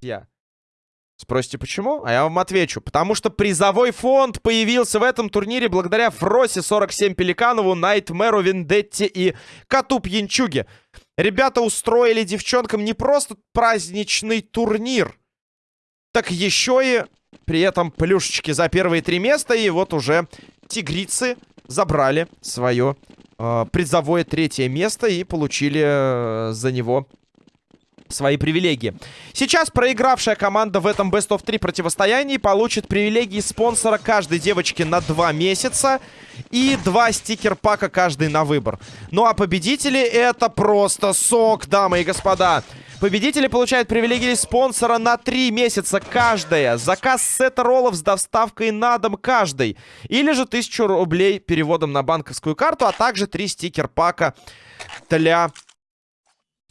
Я. Спросите, почему? А я вам отвечу. Потому что призовой фонд появился в этом турнире благодаря Фросе 47 Пеликанову, Найтмеру, Вендетте и Коту Пьянчуге. Ребята устроили девчонкам не просто праздничный турнир, так еще и при этом плюшечки за первые три места. И вот уже тигрицы забрали свое э, призовое третье место и получили э, за него свои привилегии. Сейчас проигравшая команда в этом Best of 3 противостоянии получит привилегии спонсора каждой девочки на 2 месяца и два стикер-пака каждый на выбор. Ну а победители это просто сок, дамы и господа. Победители получают привилегии спонсора на 3 месяца каждая. Заказ сета роллов с доставкой на дом каждый. Или же 1000 рублей переводом на банковскую карту, а также 3 стикер-пака для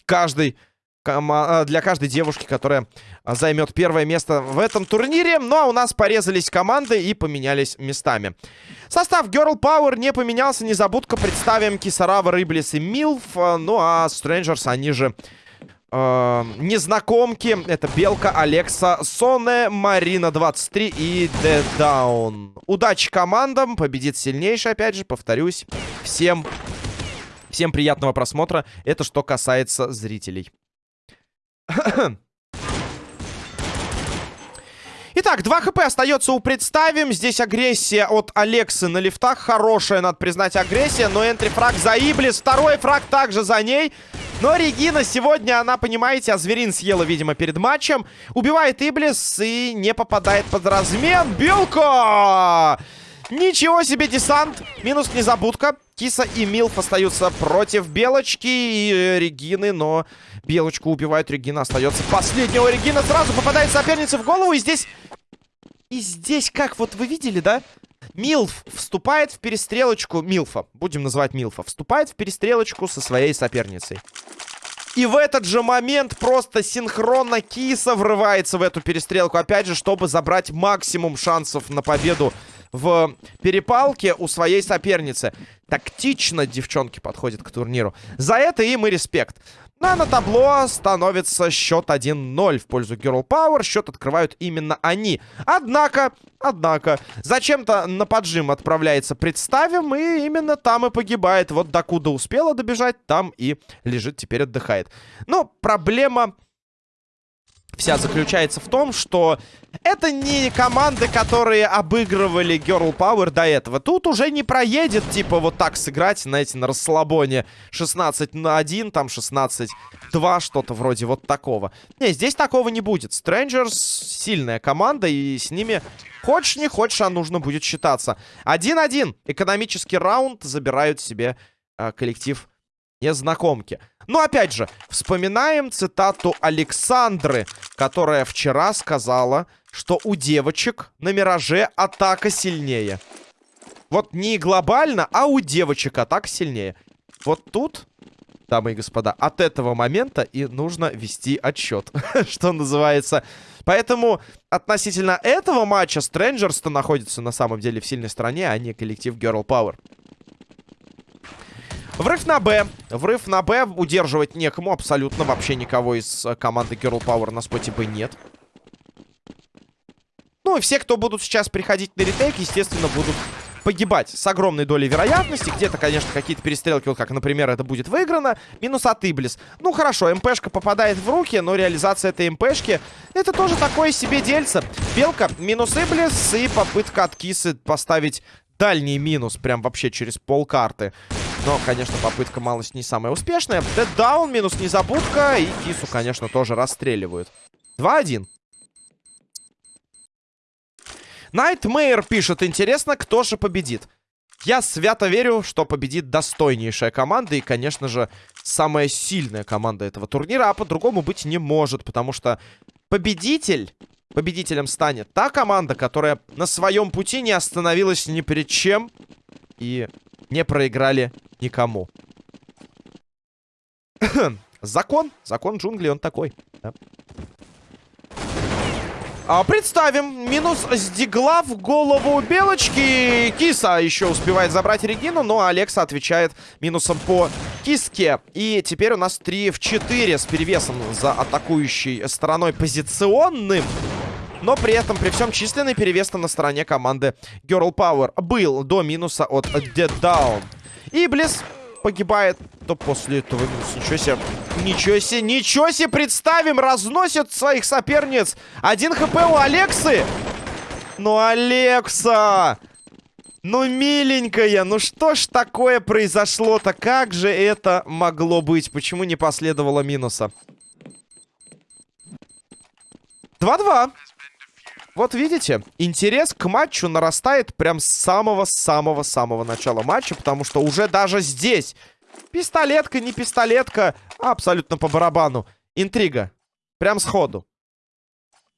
каждой для каждой девушки, которая займет первое место в этом турнире. Ну, а у нас порезались команды и поменялись местами. Состав Girl Power не поменялся. Незабудка представим Кисарава, Рыблис и Милф. Э, ну, а Strangers, они же... Э, незнакомки. Это Белка, Алекса, Соне, Марина 23 и Дедаун. Удачи командам. Победит сильнейший, опять же, повторюсь. Всем, всем приятного просмотра. Это что касается зрителей. Итак, 2 хп остается у представим. Здесь агрессия от Алексы на лифтах. Хорошая, надо признать, агрессия. Но энтри-фраг за Иблис. Второй фраг также за ней. Но Регина сегодня, она, понимаете, а зверин съела, видимо, перед матчем. Убивает Иблис и не попадает под размен. Белка! Ничего себе десант. Минус незабудка. Киса и Милф остаются против Белочки и э, Регины, но Белочку убивают, Регина остается последнего. Регина сразу попадает сопернице в голову, и здесь... И здесь, как вот вы видели, да? Милф вступает в перестрелочку... Милфа, будем называть Милфа. Вступает в перестрелочку со своей соперницей. И в этот же момент просто синхронно Киса врывается в эту перестрелку. Опять же, чтобы забрать максимум шансов на победу в перепалке у своей соперницы. Тактично девчонки подходят к турниру. За это им и респект. А на табло становится счет 1-0 в пользу Girl Power. Счет открывают именно они. Однако, однако, зачем-то на поджим отправляется представим, и именно там и погибает. Вот докуда успела добежать, там и лежит, теперь отдыхает. Ну, проблема вся заключается в том, что это не команды, которые обыгрывали Girl Power до этого. Тут уже не проедет, типа, вот так сыграть, знаете, на расслабоне 16 на 1, там 16 2, что-то вроде вот такого. Не, здесь такого не будет. Strangers сильная команда, и с ними хочешь не хочешь, а нужно будет считаться. 1-1. Экономический раунд забирают себе э, коллектив незнакомки. Но опять же, вспоминаем цитату Александры, которая вчера сказала, что у девочек на Мираже атака сильнее. Вот не глобально, а у девочек атака сильнее. Вот тут, дамы и господа, от этого момента и нужно вести отсчет, что называется. Поэтому относительно этого матча Strangers-то находится на самом деле в сильной стороне, а не коллектив Girl Power. Врыв на Б. Врыв на Б. Удерживать некому. Абсолютно вообще никого из э, команды Girl Power на споте Б нет. Ну и все, кто будут сейчас приходить на ретейк, естественно, будут погибать с огромной долей вероятности. Где-то, конечно, какие-то перестрелки, вот как, например, это будет выиграно. Минус от Иблис. Ну, хорошо, МПшка попадает в руки, но реализация этой МПшки, это тоже такое себе дельце. Белка, минус Иблис и попытка от Кисы поставить дальний минус, прям вообще через полкарты. Но, конечно, попытка малость не самая успешная. Дэддаун, минус незабудка. И Кису, конечно, тоже расстреливают. 2-1. Найтмейр пишет, интересно, кто же победит. Я свято верю, что победит достойнейшая команда и, конечно же, самая сильная команда этого турнира, а по-другому быть не может, потому что победитель, победителем станет та команда, которая на своем пути не остановилась ни перед чем и не проиграли никому. закон. Закон джунглей, он такой. Да. А, представим, минус с дигла в голову Белочки. Киса еще успевает забрать Регину, но Алекса отвечает минусом по киске. И теперь у нас 3 в 4 с перевесом за атакующей стороной позиционным. Но при этом, при всем численный перевес на стороне команды Girl Power был до минуса от Dead Down. Близ погибает, то после этого минус. Ничего себе. Ничего себе, ничего себе представим. Разносит своих соперниц. Один хп у Алексы. Ну, Алекса! Ну, миленькая, ну что ж такое произошло-то? Как же это могло быть? Почему не последовало минуса? 2-2. Вот видите, интерес к матчу нарастает прям с самого-самого-самого начала матча, потому что уже даже здесь пистолетка, не пистолетка, а абсолютно по барабану. Интрига. Прям сходу.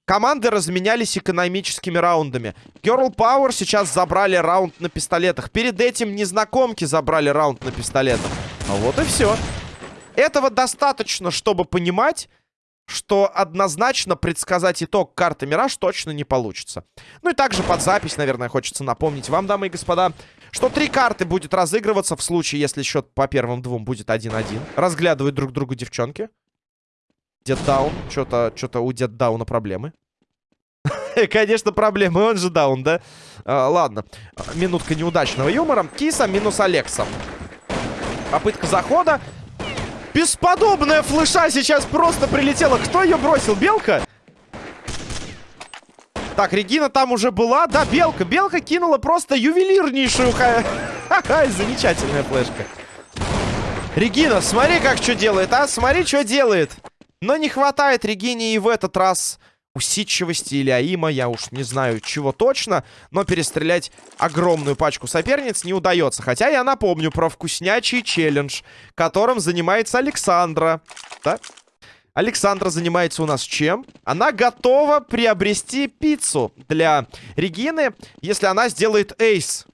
Команды разменялись экономическими раундами. Girl Power сейчас забрали раунд на пистолетах. Перед этим незнакомки забрали раунд на пистолетах. А вот и все. Этого достаточно, чтобы понимать, что однозначно предсказать итог карты Мираж точно не получится. Ну и также под запись, наверное, хочется напомнить вам, дамы и господа, что три карты будет разыгрываться в случае, если счет по первым двум будет 1-1. Разглядывают друг друга девчонки. Деддаун. Что-то что у Деддауна проблемы. Конечно, проблемы. Он же даун, да? А, ладно. Минутка неудачного юмора. Киса минус Алекса. Попытка захода. Бесподобная флеша сейчас просто прилетела. Кто ее бросил? Белка? Так, Регина там уже была. Да, Белка. Белка кинула просто ювелирнейшую... Ха-ха, замечательная флешка. Регина, смотри, как что делает, а? Смотри, что делает. Но не хватает Регине и в этот раз усидчивости или аима, я уж не знаю чего точно, но перестрелять огромную пачку соперниц не удается. Хотя я напомню про вкуснячий челлендж, которым занимается Александра. Да? Александра занимается у нас чем? Она готова приобрести пиццу для Регины, если она сделает эйс.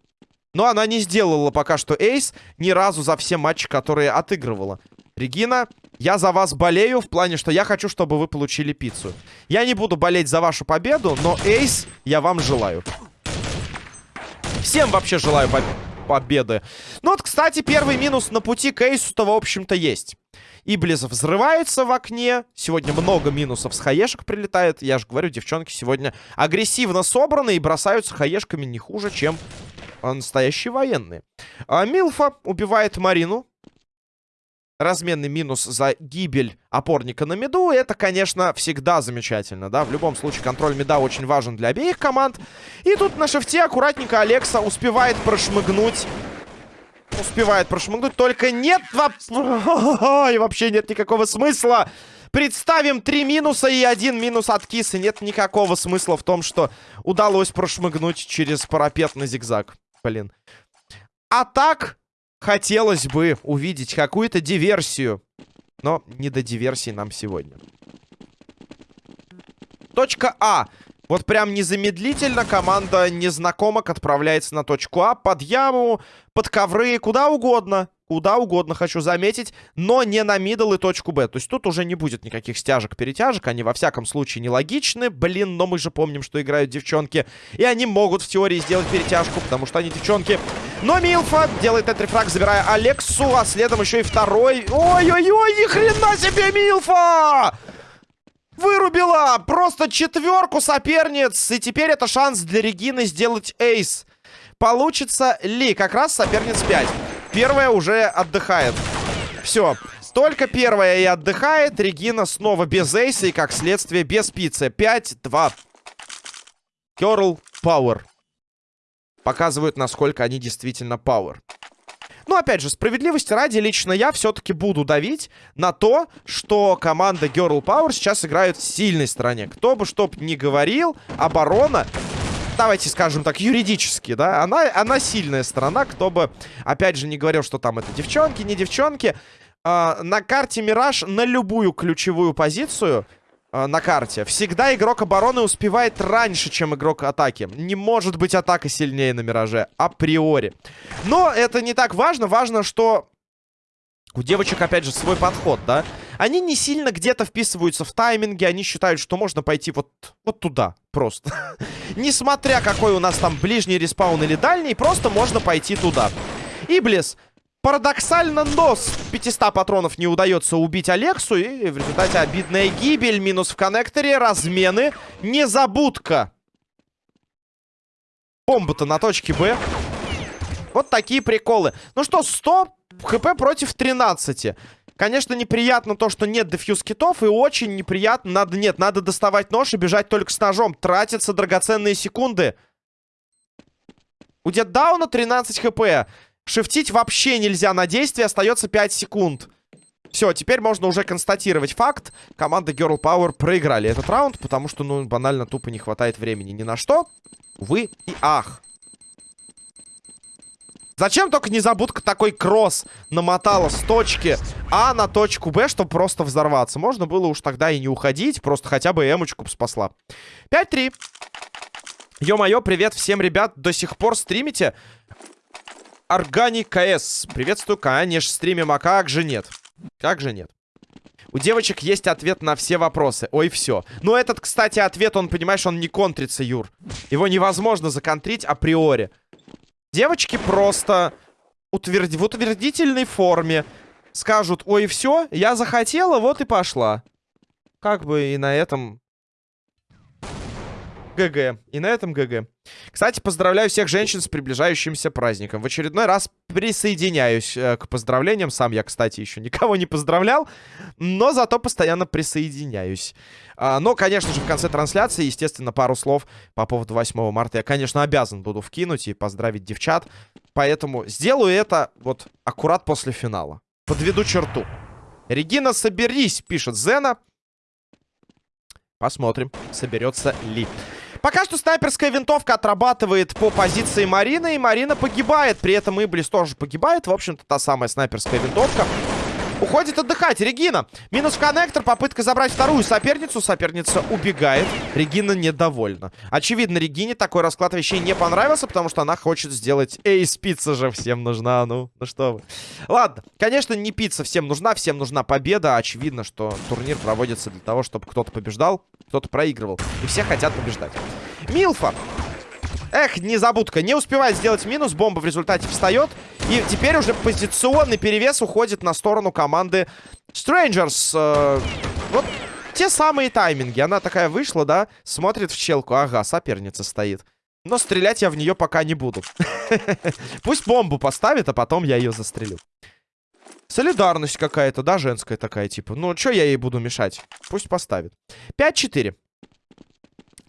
Но она не сделала пока что эйс ни разу за все матчи, которые отыгрывала. Регина, я за вас болею в плане, что я хочу, чтобы вы получили пиццу. Я не буду болеть за вашу победу, но эйс я вам желаю. Всем вообще желаю по победы. Ну вот, кстати, первый минус на пути к эйсу-то, в общем-то, есть. Иблис взрывается в окне. Сегодня много минусов с хаешек прилетает. Я же говорю, девчонки сегодня агрессивно собраны и бросаются хаешками не хуже, чем настоящие военные. А Милфа убивает Марину разменный минус за гибель опорника на миду, это, конечно, всегда замечательно, да. В любом случае, контроль мида очень важен для обеих команд. И тут на шифте аккуратненько Алекса успевает прошмыгнуть. Успевает прошмыгнуть, только нет... И вообще нет никакого смысла. Представим три минуса и один минус от кисы. Нет никакого смысла в том, что удалось прошмыгнуть через парапет на зигзаг. Блин. А так, хотелось бы увидеть какую-то диверсию. Но не до диверсии нам сегодня. Точка А. Вот прям незамедлительно команда незнакомок отправляется на точку А. Под яму, под ковры, куда угодно. Куда угодно, хочу заметить. Но не на мидл и точку Б. То есть тут уже не будет никаких стяжек-перетяжек. Они во всяком случае нелогичны. Блин, но мы же помним, что играют девчонки. И они могут в теории сделать перетяжку, потому что они девчонки. Но Милфа делает энтрифраг, забирая Алексу. А следом еще и второй. Ой-ой-ой, ни хрена себе Милфа! Вырубила просто четверку соперниц. И теперь это шанс для Регины сделать эйс. Получится ли? Как раз соперниц 5. Первая уже отдыхает. Все. Только первая и отдыхает. Регина снова без эйса и, как следствие, без пиццы. 5-2. Керл Пауэр. Показывают, насколько они действительно пауэр. Ну, опять же, справедливости ради, лично я все-таки буду давить на то, что команда Girl Power сейчас играет в сильной стороне. Кто бы что ни говорил, оборона давайте скажем так, юридически, да, она, она сильная сторона, кто бы, опять же, не говорил, что там это девчонки, не девчонки. Э, на карте Мираж на любую ключевую позицию э, на карте всегда игрок обороны успевает раньше, чем игрок атаки. Не может быть атака сильнее на Мираже, априори. Но это не так важно, важно, что у девочек, опять же, свой подход, да? Они не сильно где-то вписываются в тайминги, они считают, что можно пойти вот, вот туда просто. Несмотря какой у нас там ближний респаун или дальний, просто можно пойти туда. Иблис Парадоксально, но с 500 патронов не удается убить Алексу. И в результате обидная гибель. Минус в коннекторе. Размены. Незабудка. Бомба-то на точке Б. Вот такие приколы. Ну что, 100 хп против 13. Конечно, неприятно то, что нет дефьюз китов. И очень неприятно. Надо, нет, надо доставать нож и бежать только с ножом. Тратятся драгоценные секунды. У Деддауна 13 хп. Шифтить вообще нельзя на действие. Остается 5 секунд. Все, теперь можно уже констатировать факт. Команда Girl Power проиграли этот раунд, потому что, ну, банально тупо не хватает времени ни на что. Вы и ах. Зачем только незабудка такой кросс намотала с точки А на точку Б, чтобы просто взорваться? Можно было уж тогда и не уходить, просто хотя бы эмочку спасла. 5-3. Ё-моё, привет всем, ребят. До сих пор стримите? Органик КС. Приветствую, конечно, стримим, а как же нет? Как же нет? У девочек есть ответ на все вопросы. Ой, все. Но этот, кстати, ответ, он, понимаешь, он не контрится, Юр. Его невозможно законтрить априори. Девочки просто утверд... в утвердительной форме скажут, ой, все, я захотела, вот и пошла. Как бы и на этом ГГ. И на этом ГГ. Кстати, поздравляю всех женщин с приближающимся праздником. В очередной раз присоединяюсь э, к поздравлениям. Сам я, кстати, еще никого не поздравлял, но зато постоянно присоединяюсь. А, но, конечно же, в конце трансляции, естественно, пару слов по поводу 8 марта я, конечно, обязан буду вкинуть и поздравить девчат. Поэтому сделаю это вот аккурат после финала. Подведу черту. Регина, соберись, пишет Зена. Посмотрим, соберется ли. Пока что снайперская винтовка отрабатывает по позиции Марины, и Марина погибает. При этом Иблис тоже погибает. В общем-то, та самая снайперская винтовка. Уходит отдыхать. Регина. Минус коннектор. Попытка забрать вторую соперницу. Соперница убегает. Регина недовольна. Очевидно, Регине такой расклад вещей не понравился, потому что она хочет сделать... Эй, пицца же всем нужна. Ну, ну что вы. Ладно. Конечно, не пицца всем нужна. Всем нужна победа. Очевидно, что турнир проводится для того, чтобы кто-то побеждал, кто-то проигрывал. И все хотят побеждать. Милфа. Эх, незабудка. Не успевает сделать минус. Бомба в результате встает. И теперь уже позиционный перевес уходит на сторону команды Strangers. Э, вот те самые тайминги. Она такая вышла, да? Смотрит в челку. Ага, соперница стоит. Но стрелять я в нее пока не буду. Пусть бомбу поставит, а потом я ее застрелю. Солидарность какая-то, да, женская такая, типа. Ну, что я ей буду мешать? Пусть поставит. 5-4.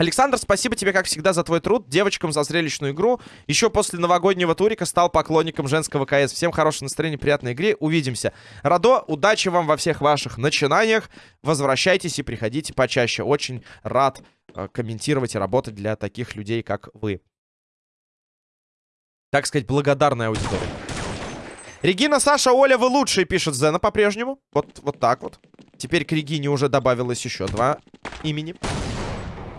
Александр, спасибо тебе, как всегда, за твой труд. Девочкам за зрелищную игру. Еще после новогоднего турика стал поклонником женского КС. Всем хорошего настроения, приятной игры. Увидимся. Радо, удачи вам во всех ваших начинаниях. Возвращайтесь и приходите почаще. Очень рад э, комментировать и работать для таких людей, как вы. Так сказать, благодарная аудитория. Регина, Саша, Оля, вы лучшие, пишет Зена по-прежнему. Вот, вот так вот. Теперь к Регине уже добавилось еще два имени.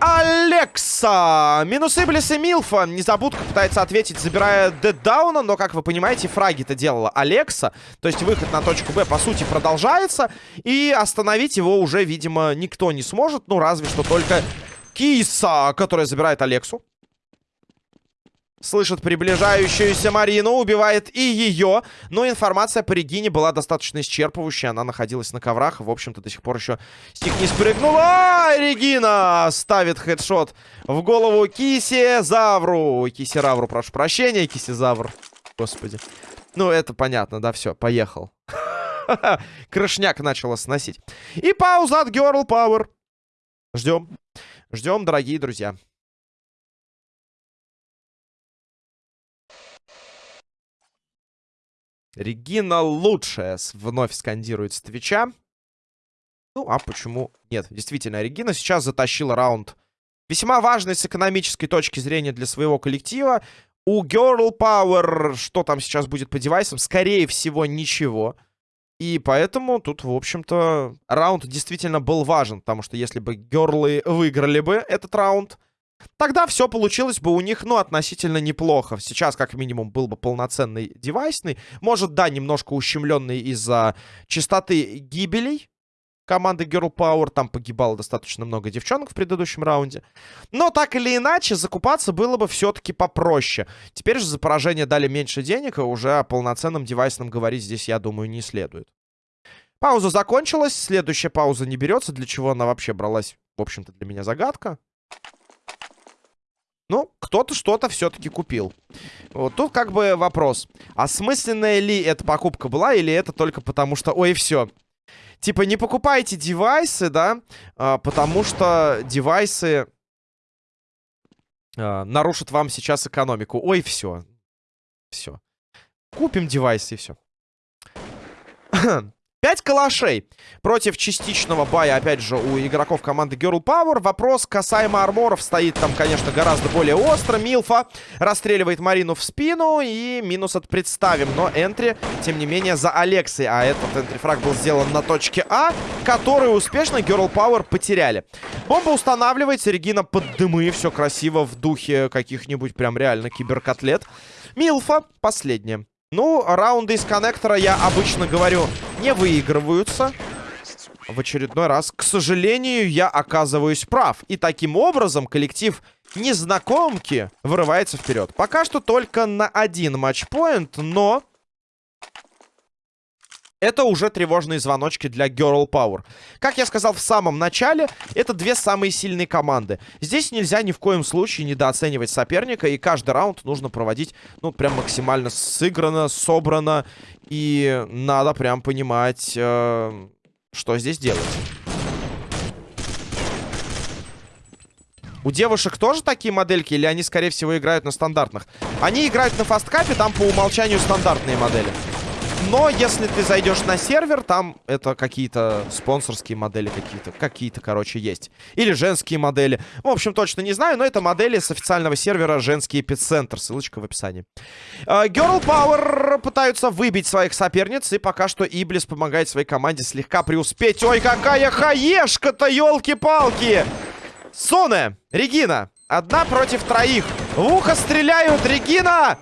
Алекса! Минус Иблис и Милфа. Незабудка пытается ответить, забирая Деддауна, но, как вы понимаете, фраги-то делала Алекса. То есть выход на точку Б, по сути, продолжается. И остановить его уже, видимо, никто не сможет. Ну, разве что только Киса, которая забирает Алексу. Слышит приближающуюся Марину, убивает и ее. Но информация по Регине была достаточно исчерпывающая. Она находилась на коврах. В общем-то, до сих пор еще с не спрыгнула. А, Регина ставит хедшот в голову Киси-Завру. Киси-Равру, прошу прощения, Киси-Завр. Господи. Ну, это понятно, да, все, поехал. Крышняк начала сносить. И пауза от Girl Power. Ждем. Ждем, дорогие друзья. Регина лучшая, вновь скандирует с Твича. Ну, а почему нет? Действительно, Регина сейчас затащила раунд. Весьма важный с экономической точки зрения для своего коллектива. У Girl Power, что там сейчас будет по девайсам? Скорее всего, ничего. И поэтому тут, в общем-то, раунд действительно был важен. Потому что если бы герлы выиграли бы этот раунд, Тогда все получилось бы у них, ну, относительно неплохо. Сейчас, как минимум, был бы полноценный девайсный. Может, да, немножко ущемленный из-за частоты гибелей. команды Girl Power. Там погибало достаточно много девчонок в предыдущем раунде. Но так или иначе, закупаться было бы все-таки попроще. Теперь же за поражение дали меньше денег, и уже о полноценном девайсном говорить здесь, я думаю, не следует. Пауза закончилась, следующая пауза не берется. Для чего она вообще бралась, в общем-то, для меня загадка. Ну, кто-то что-то все-таки купил. Вот тут как бы вопрос. Осмысленная ли эта покупка была, или это только потому что... Ой, все. Типа, не покупайте девайсы, да, а, потому что девайсы а, нарушат вам сейчас экономику. Ой, все. Все. Купим девайсы и все. 5 калашей против частичного бая, опять же, у игроков команды Girl Power. Вопрос касаемо арморов стоит там, конечно, гораздо более остро. Милфа расстреливает Марину в спину и минус от представим. Но энтри, тем не менее, за Алексой. А этот энтрифраг был сделан на точке А, которую успешно Girl Power потеряли. Бомба устанавливается, Регина под дымы. Все красиво в духе каких-нибудь прям реально киберкотлет. Милфа последняя. Ну, раунды из коннектора, я обычно говорю, не выигрываются. В очередной раз, к сожалению, я оказываюсь прав. И таким образом коллектив незнакомки вырывается вперед. Пока что только на один матчпоинт, но это уже тревожные звоночки для Girl Power. Как я сказал в самом начале, это две самые сильные команды. Здесь нельзя ни в коем случае недооценивать соперника, и каждый раунд нужно проводить, ну, прям максимально сыграно, собрано, и надо прям понимать, э, что здесь делать. У девушек тоже такие модельки, или они, скорее всего, играют на стандартных? Они играют на фасткапе, там по умолчанию стандартные модели. Но если ты зайдешь на сервер, там это какие-то спонсорские модели какие-то. Какие-то, короче, есть. Или женские модели. В общем, точно не знаю, но это модели с официального сервера «Женский эпицентр». Ссылочка в описании. Uh, Girl Power пытаются выбить своих соперниц, и пока что Иблис помогает своей команде слегка преуспеть. Ой, какая хаешка-то, елки-палки! Соне, Регина, одна против троих. В ухо стреляют, Регина!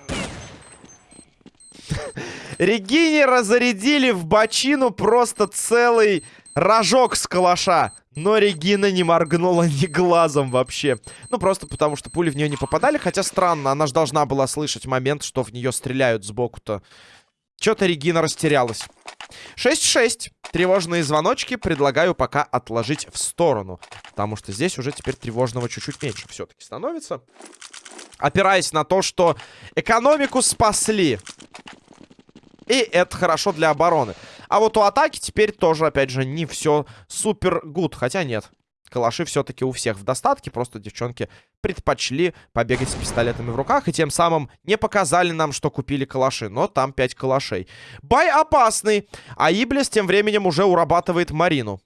Регине разарядили в бочину просто целый рожок с калаша. Но Регина не моргнула ни глазом вообще. Ну, просто потому, что пули в нее не попадали. Хотя странно, она же должна была слышать момент, что в нее стреляют сбоку-то. Что-то Регина растерялась. 6-6. Тревожные звоночки предлагаю пока отложить в сторону. Потому что здесь уже теперь тревожного чуть-чуть меньше все-таки становится. Опираясь на то, что экономику спасли. И это хорошо для обороны. А вот у атаки теперь тоже, опять же, не все супер гуд. Хотя нет. Калаши все-таки у всех в достатке. Просто девчонки предпочли побегать с пистолетами в руках. И тем самым не показали нам, что купили калаши. Но там 5 калашей. Бай опасный. А Иблис тем временем уже урабатывает Марину.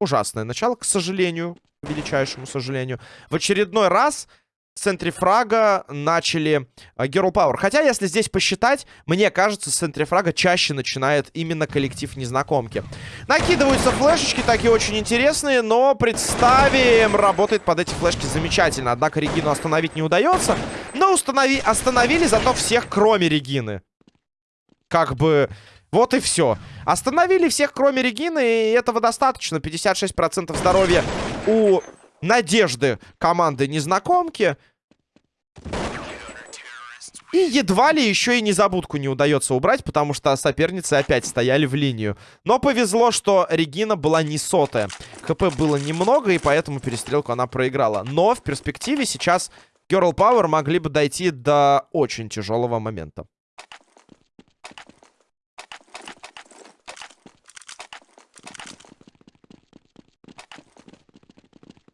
Ужасное начало, к сожалению. Величайшему сожалению. В очередной раз в центре фрага начали uh, Girl Power. Хотя, если здесь посчитать, мне кажется, с центре фрага чаще начинает именно коллектив незнакомки. Накидываются флешечки, такие очень интересные, но представим, работает под эти флешки замечательно. Однако Регину остановить не удается. Но установи... остановили зато всех, кроме Регины. Как бы... Вот и все. Остановили всех, кроме Регины, и этого достаточно. 56% здоровья у надежды команды незнакомки. И едва ли еще и незабудку не удается убрать, потому что соперницы опять стояли в линию. Но повезло, что Регина была не сотая. ХП было немного, и поэтому перестрелку она проиграла. Но в перспективе сейчас Girl Power могли бы дойти до очень тяжелого момента.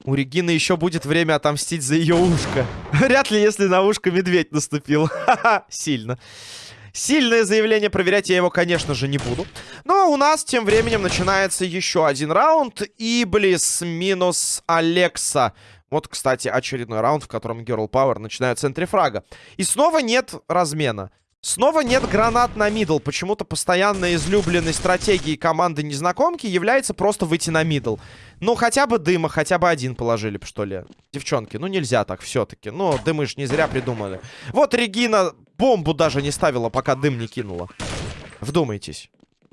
У Регины еще будет время отомстить за ее ушко. Вряд ли, если на ушко медведь наступил. Сильно. Сильное заявление, проверять я его, конечно же, не буду. Но у нас тем временем начинается еще один раунд. Иблис минус Алекса. Вот, кстати, очередной раунд, в котором Girl Power начинает с entry фрага. И снова нет размена. Снова нет гранат на middle. Почему-то постоянно излюбленной стратегией команды незнакомки является просто выйти на middle. Ну, хотя бы дыма, хотя бы один положили бы, что ли. Девчонки, ну нельзя так все-таки. Ну, дымы ж не зря придумали. Вот Регина бомбу даже не ставила, пока дым не кинула. Вдумайтесь.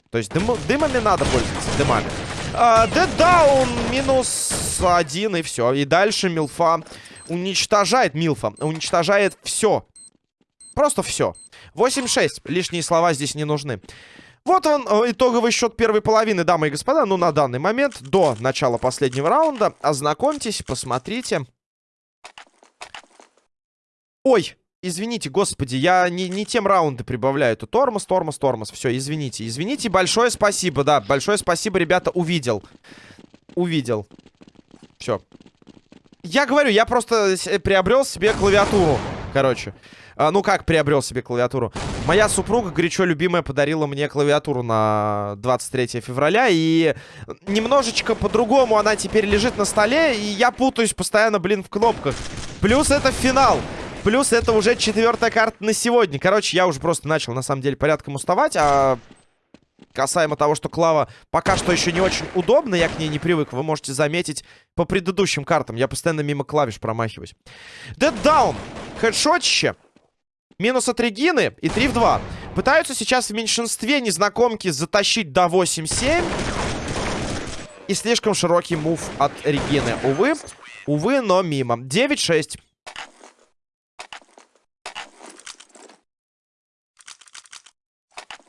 То есть дым, дымами надо пользоваться, дымами. Dead Down минус один и все. И дальше Милфа уничтожает Милфа. Уничтожает все. Просто все. 8-6. Лишние слова здесь не нужны. Вот он, э, итоговый счет первой половины, дамы и господа. Ну, на данный момент, до начала последнего раунда. Ознакомьтесь, посмотрите. Ой, извините, господи, я не, не тем раунды прибавляю. Это тормоз, тормоз, тормоз. Все, извините. Извините, большое спасибо, да. Большое спасибо, ребята, увидел. Увидел. Все. Я говорю, я просто приобрел себе клавиатуру. Короче. А, ну как приобрел себе клавиатуру? Моя супруга, горячо любимая, подарила мне клавиатуру на 23 февраля. И немножечко по-другому она теперь лежит на столе. И я путаюсь постоянно, блин, в кнопках. Плюс это финал. Плюс это уже четвертая карта на сегодня. Короче, я уже просто начал, на самом деле, порядком уставать. А касаемо того, что Клава пока что еще не очень удобна, я к ней не привык, вы можете заметить по предыдущим картам. Я постоянно мимо клавиш промахиваюсь. Down. Хедшотище. Минус от Регины и 3 в 2. Пытаются сейчас в меньшинстве незнакомки затащить до 8-7. И слишком широкий мув от Регины. Увы, увы, но мимо. 9-6.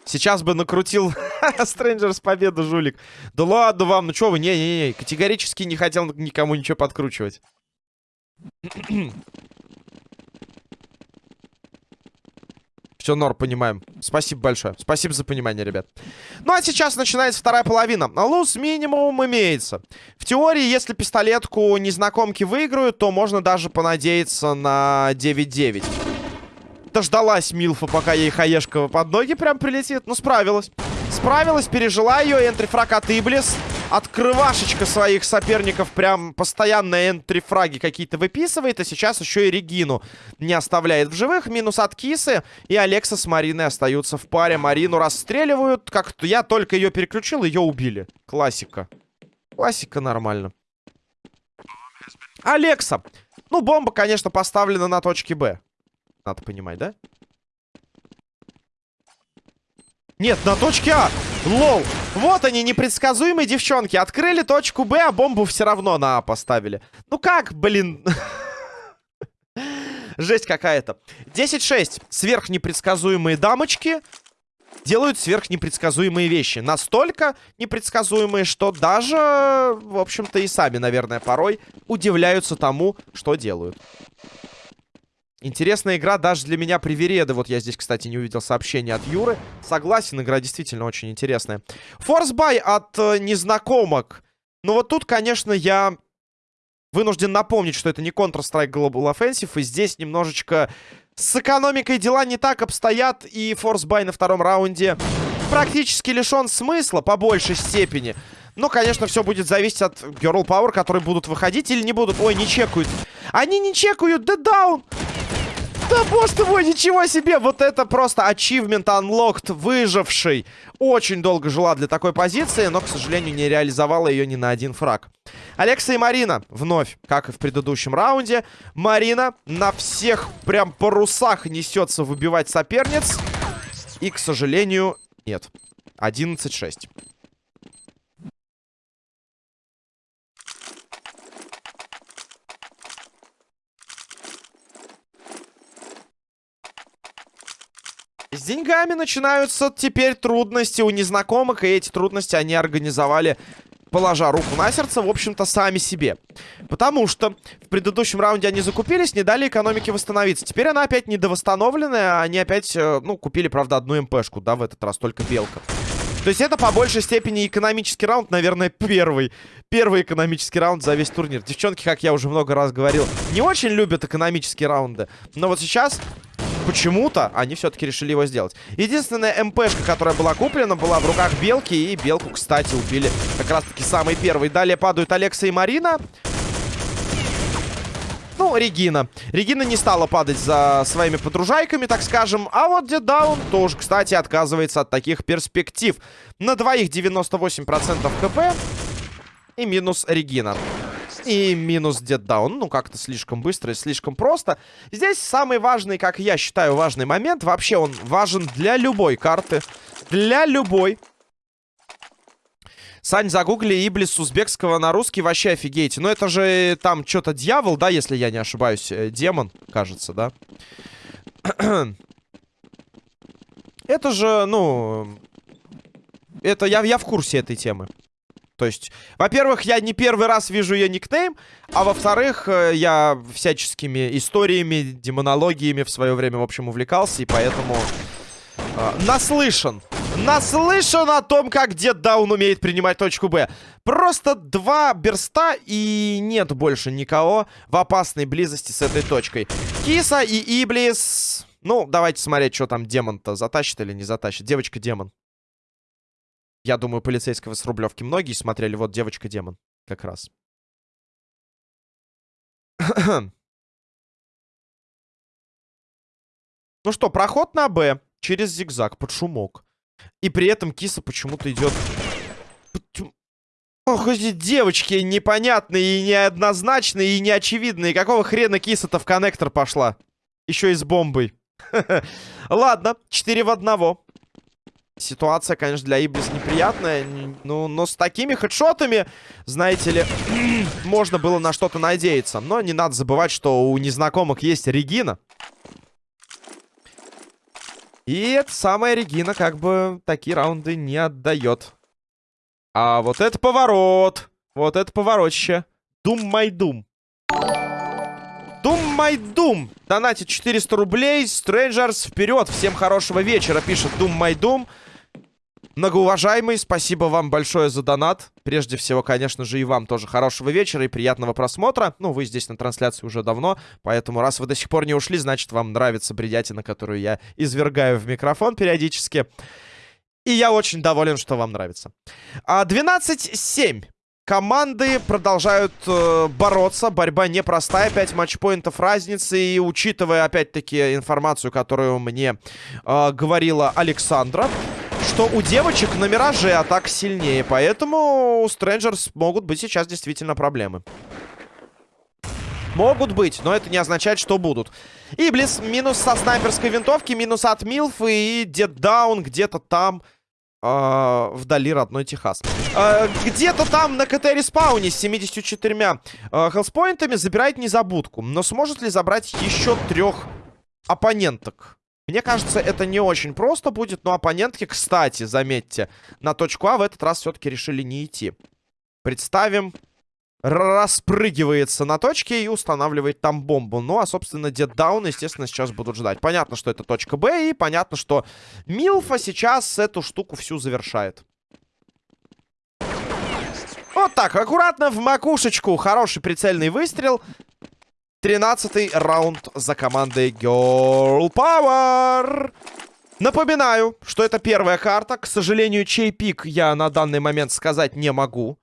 Сейчас бы накрутил Стрэнджерс победу, жулик. Да ладно вам, ну что вы, не-не-не. Категорически не хотел никому ничего подкручивать. Все, Нор, понимаем. Спасибо большое. Спасибо за понимание, ребят. Ну, а сейчас начинается вторая половина. Луз минимум имеется. В теории, если пистолетку незнакомки выиграют, то можно даже понадеяться на 9-9. Дождалась Милфа, пока ей хаешка под ноги прям прилетит. Ну, справилась. Справилась, пережила ее. Энтрифраг от Иблис открывашечка своих соперников прям постоянно энтрифраги какие-то выписывает. А сейчас еще и Регину не оставляет в живых. Минус от Кисы. И Алекса с Мариной остаются в паре. Марину расстреливают. Как-то я только ее переключил, ее убили. Классика. Классика нормально. Алекса. Ну, бомба, конечно, поставлена на точке Б. Надо понимать, да? Нет, на точке А. Лол. Вот они, непредсказуемые девчонки. Открыли точку Б, а бомбу все равно на А поставили. Ну как, блин? Жесть какая-то. 10-6. Сверхнепредсказуемые дамочки делают сверхнепредсказуемые вещи. Настолько непредсказуемые, что даже, в общем-то, и сами, наверное, порой удивляются тому, что делают. Интересная игра даже для меня привереды. Вот я здесь, кстати, не увидел сообщения от Юры. Согласен, игра действительно очень интересная. Форсбай от э, незнакомок. Ну вот тут, конечно, я вынужден напомнить, что это не Counter-Strike Global Offensive. И здесь немножечко с экономикой дела не так обстоят. И форсбай на втором раунде практически лишен смысла по большей степени. Но, конечно, все будет зависеть от Girl Power, которые будут выходить или не будут. Ой, не чекают. Они не чекают, да даун! Да боже ты мой, ничего себе! Вот это просто achievement unlocked, выживший. Очень долго жила для такой позиции, но, к сожалению, не реализовала ее ни на один фраг. Алекса и Марина вновь, как и в предыдущем раунде. Марина на всех прям парусах несется выбивать соперниц. И, к сожалению, нет. 11-6. Деньгами начинаются теперь трудности у незнакомых, и эти трудности они организовали, положа руку на сердце, в общем-то, сами себе. Потому что в предыдущем раунде они закупились, не дали экономике восстановиться. Теперь она опять недовосстановленная, они опять, э, ну, купили, правда, одну МПшку, да, в этот раз, только белка. То есть это по большей степени экономический раунд, наверное, первый. Первый экономический раунд за весь турнир. Девчонки, как я уже много раз говорил, не очень любят экономические раунды. Но вот сейчас почему-то они все-таки решили его сделать. Единственная МПшка, которая была куплена, была в руках Белки. И Белку, кстати, убили как раз-таки самый первый. Далее падают Алекса и Марина. Ну, Регина. Регина не стала падать за своими подружайками, так скажем. А вот Дедаун тоже, кстати, отказывается от таких перспектив. На двоих 98% хп. И минус Регина. И минус деддаун. Ну, как-то слишком быстро и слишком просто. Здесь самый важный, как я считаю, важный момент. Вообще он важен для любой карты. Для любой. Сань, загугли Иблис узбекского на русский, вообще офигеете. Ну, это же там что-то дьявол, да, если я не ошибаюсь. Э, демон, кажется, да? это же, ну... Это я, я в курсе этой темы. То есть, во-первых, я не первый раз вижу ее никнейм, а во-вторых, э, я всяческими историями, демонологиями в свое время, в общем, увлекался, и поэтому э, наслышан. Наслышан о том, как Дед Даун умеет принимать точку Б. Просто два берста, и нет больше никого в опасной близости с этой точкой. Киса и Иблис... Ну, давайте смотреть, что там демон-то затащит или не затащит. Девочка-демон. Я думаю, полицейского с Рублевки многие смотрели. Вот девочка-демон как раз. ну что, проход на Б через зигзаг под шумок. И при этом киса почему-то идет... Ох, эти девочки непонятные и неоднозначные и неочевидные. Какого хрена киса-то в коннектор пошла? Еще и с бомбой. Ладно, 4 в 1. Ситуация, конечно, для Иблис неприятная. Ну, но с такими хедшотами, знаете ли, можно было на что-то надеяться. Но не надо забывать, что у незнакомых есть Регина. И эта самая Регина как бы такие раунды не отдает. А вот это поворот. Вот это поворотище. Дум май дум. Дум май дум. Донатит 400 рублей. Strangers вперед. Всем хорошего вечера, пишет Дум май дум. Многоуважаемый, спасибо вам большое за донат. Прежде всего, конечно же, и вам тоже хорошего вечера и приятного просмотра. Ну, вы здесь на трансляции уже давно, поэтому раз вы до сих пор не ушли, значит, вам нравится бредятина, которую я извергаю в микрофон периодически. И я очень доволен, что вам нравится. 12-7. А, Команды продолжают э, бороться. Борьба непростая. 5 матчпоинтов разницы. И учитывая, опять-таки, информацию, которую мне э, говорила Александра, что у девочек на Мираже атак сильнее. Поэтому у Strangers могут быть сейчас действительно проблемы. Могут быть, но это не означает, что будут. Иблис минус со снайперской винтовки, минус от Милф и Деддаун где-то там... Э, вдали родной Техас. Э, Где-то там на КТ-респауне с 74 э, хелспоинтами забирает незабудку. Но сможет ли забрать еще трех оппоненток? Мне кажется, это не очень просто будет. Но оппонентки, кстати, заметьте, на точку А в этот раз все-таки решили не идти. Представим, распрыгивается на точке и устанавливает там бомбу. Ну, а, собственно, деддаун, естественно, сейчас будут ждать. Понятно, что это точка Б, и понятно, что Милфа сейчас эту штуку всю завершает. Вот так, аккуратно в макушечку. Хороший прицельный выстрел. Тринадцатый раунд за командой Girl Power. Напоминаю, что это первая карта. К сожалению, чей пик я на данный момент сказать не могу.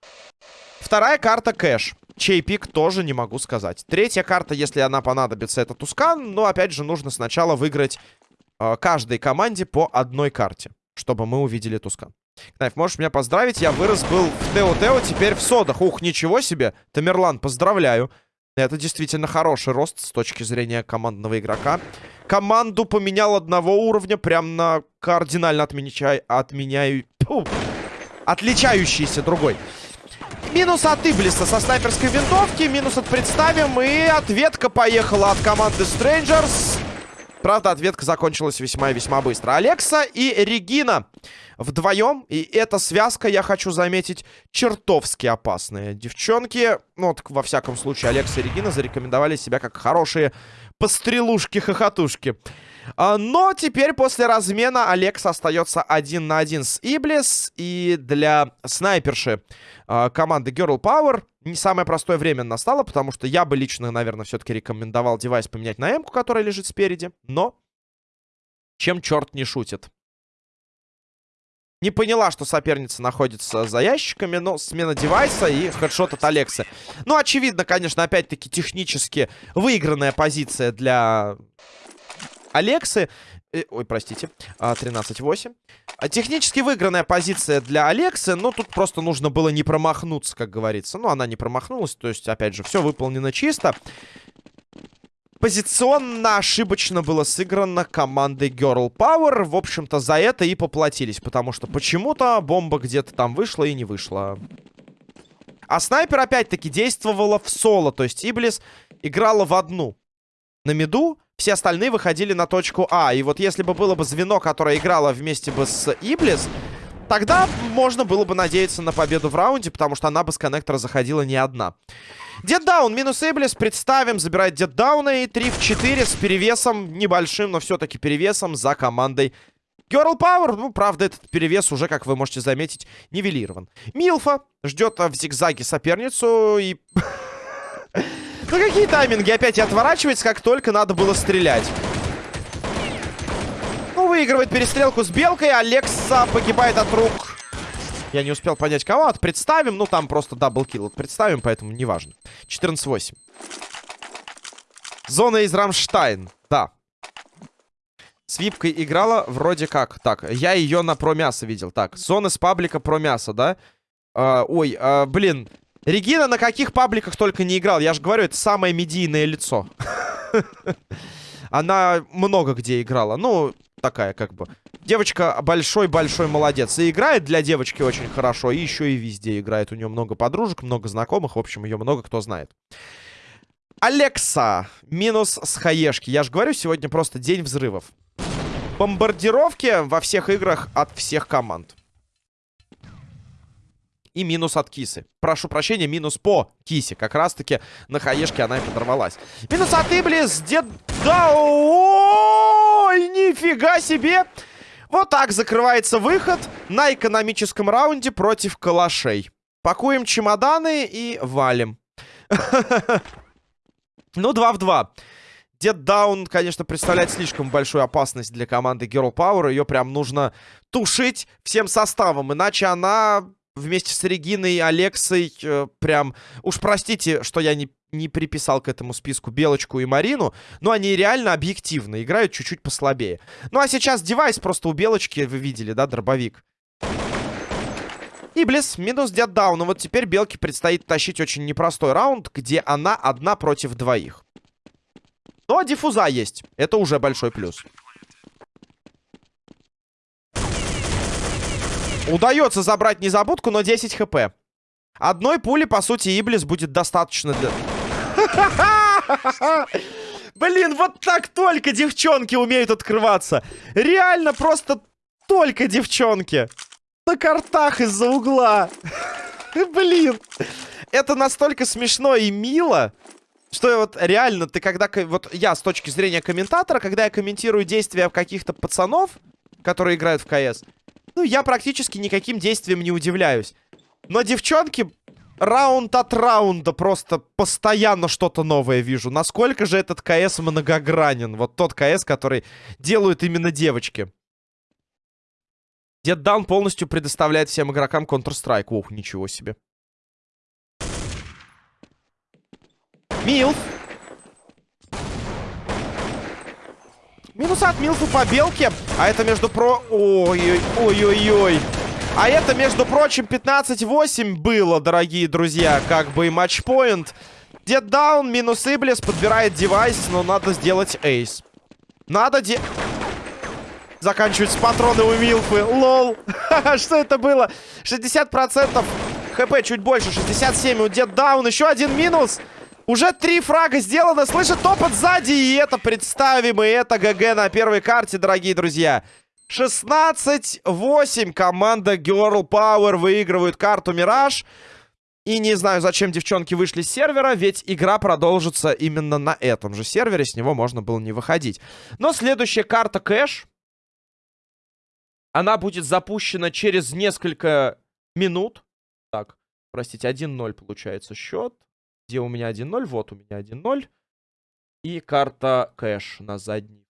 Вторая карта кэш. Чей пик тоже не могу сказать. Третья карта, если она понадобится, это Тускан. Но, опять же, нужно сначала выиграть э, каждой команде по одной карте, чтобы мы увидели Тускан. Кнайф, можешь меня поздравить? Я вырос был в Тео-Тео, теперь в Содах. Ух, ничего себе. Тамерлан, поздравляю. Это действительно хороший рост с точки зрения командного игрока. Команду поменял одного уровня, прям на кардинально отменяй, отменяю... отличающийся другой. Минус от Иблиса со снайперской винтовки. Минус от Представим. И ответка поехала от команды Strangers. Правда, ответка закончилась весьма и весьма быстро. Алекса и Регина вдвоем. И эта связка, я хочу заметить, чертовски опасная. Девчонки, ну вот во всяком случае, Алекса и Регина зарекомендовали себя как хорошие пострелушки-хохотушки. А, но теперь после размена Алекс остается один на один с Иблис. И для снайперши а, команды Girl Power не самое простое время настало, потому что я бы лично, наверное, все-таки рекомендовал девайс поменять на М, которая лежит спереди. Но чем черт не шутит. Не поняла, что соперница находится за ящиками, но смена девайса и хедшот от Алекса. Ну, очевидно, конечно, опять-таки технически выигранная позиция для Алексы. Э, ой, простите. 13-8. А, технически выигранная позиция для Алексы. Но тут просто нужно было не промахнуться, как говорится. Ну, она не промахнулась. То есть, опять же, все выполнено чисто. позиционно ошибочно было сыграно командой Girl Power. В общем-то, за это и поплатились, потому что почему-то бомба где-то там вышла и не вышла. А снайпер, опять-таки, действовала в соло, то есть Иблис играла в одну. На миду все остальные выходили на точку А. И вот если бы было бы звено, которое играло вместе бы с Иблис, тогда можно было бы надеяться на победу в раунде, потому что она бы с коннектора заходила не одна. Деддаун минус Эблис. Представим, забирает Деддауна. И 3 в 4 с перевесом небольшим, но все-таки перевесом за командой Girl Power. Ну, правда, этот перевес уже, как вы можете заметить, нивелирован. Милфа ждет в зигзаге соперницу и... Ну, какие тайминги? Опять отворачивается, как только надо было стрелять. Ну, выигрывает перестрелку с Белкой. Алекса погибает от рук я не успел понять, кого. От представим. Ну, там просто double kill. Представим, поэтому неважно. 14-8. Зона из Рамштайн. Да. С випкой играла вроде как. Так, я ее на про мясо видел. Так, зона с паблика про мясо, да? А, ой, а, блин. Регина на каких пабликах только не играл. Я же говорю, это самое медийное лицо. Она много где играла. Ну, такая как бы Девочка большой-большой молодец. И играет для девочки очень хорошо, и еще и везде играет. У нее много подружек, много знакомых. В общем, ее много кто знает. Алекса. Минус с хаешки. Я же говорю, сегодня просто день взрывов. Бомбардировки во всех играх от всех команд. И минус от кисы. Прошу прощения, минус по кисе. Как раз-таки на хаешке она и подорвалась. Минус от Иблис. Дед... Да, ой, нифига себе! Вот так закрывается выход на экономическом раунде против калашей. Пакуем чемоданы и валим. Ну, 2 в 2. Дед Даун, конечно, представляет слишком большую опасность для команды Girl Power. Ее прям нужно тушить всем составом, иначе она вместе с Региной Алексой э, прям... Уж простите, что я не не приписал к этому списку Белочку и Марину, но они реально объективно играют чуть-чуть послабее. Ну а сейчас девайс просто у Белочки, вы видели, да, дробовик. Иблис, минус деддаун. Ну вот теперь Белке предстоит тащить очень непростой раунд, где она одна против двоих. Но диффуза есть. Это уже большой плюс. Удается забрать незабудку, но 10 хп. Одной пули, по сути, Иблис будет достаточно для... Блин, вот так только девчонки умеют открываться. Реально просто только девчонки. На картах из-за угла. Блин. Это настолько смешно и мило, что вот реально ты когда... Вот я с точки зрения комментатора, когда я комментирую действия каких-то пацанов, которые играют в КС, ну, я практически никаким действием не удивляюсь. Но девчонки раунд от раунда просто постоянно что-то новое вижу. Насколько же этот КС многогранен. Вот тот КС, который делают именно девочки. Дед Даун полностью предоставляет всем игрокам Counter-Strike. Ох, ничего себе. Милф. Минус от Милфа по белке. А это между про... Ой-ой-ой-ой-ой. А это, между прочим, 15-8 было, дорогие друзья. Как бы и матчпоинт. Дед даун, минус Иблис, подбирает девайс, но надо сделать эйс. Надо де... Заканчиваются патроны у Милфы. Лол. Что это было? 60% хп чуть больше. 67 у Дед даун. Еще один минус. Уже три фрага сделано. Слышит топот сзади. И это представим. И это ГГ на первой карте, дорогие друзья. 16-8 команда Girl Power выигрывает карту Мираж. И не знаю, зачем девчонки вышли с сервера, ведь игра продолжится именно на этом же сервере, с него можно было не выходить. Но следующая карта Кэш, она будет запущена через несколько минут. Так, простите, 1-0 получается счет. Где у меня 1-0? Вот у меня 1-0. И карта Кэш на задней